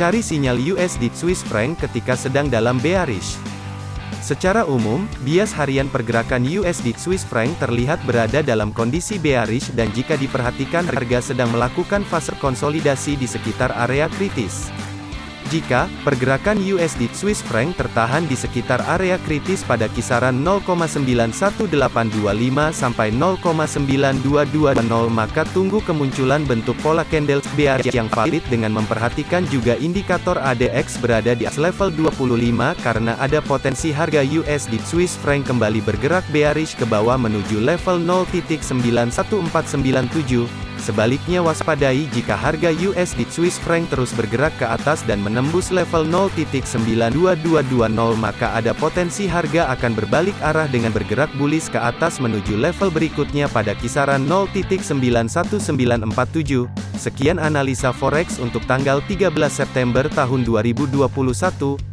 Cari sinyal USD Swiss franc ketika sedang dalam bearish. Secara umum, bias harian pergerakan USD Swiss franc terlihat berada dalam kondisi bearish dan jika diperhatikan harga sedang melakukan fase konsolidasi di sekitar area kritis. Jika pergerakan USD Swiss franc tertahan di sekitar area kritis pada kisaran 0,91825 sampai 0,9220 maka tunggu kemunculan bentuk pola candle bearish yang valid dengan memperhatikan juga indikator ADX berada di level 25 karena ada potensi harga USD Swiss franc kembali bergerak bearish ke bawah menuju level 0.91497 Sebaliknya waspadai jika harga USD Swiss franc terus bergerak ke atas dan menembus level 0.92220 maka ada potensi harga akan berbalik arah dengan bergerak bullish ke atas menuju level berikutnya pada kisaran 0.91947. Sekian analisa forex untuk tanggal 13 September tahun 2021.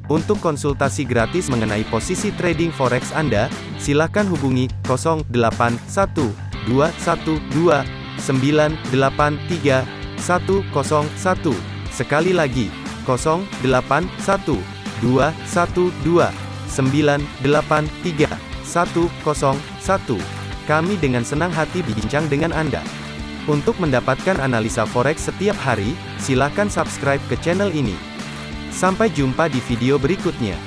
Untuk konsultasi gratis mengenai posisi trading forex Anda, silakan hubungi 081212 983 101. Sekali lagi, 081 212 983 101. Kami dengan senang hati bincang dengan Anda. Untuk mendapatkan analisa forex setiap hari, silakan subscribe ke channel ini. Sampai jumpa di video berikutnya.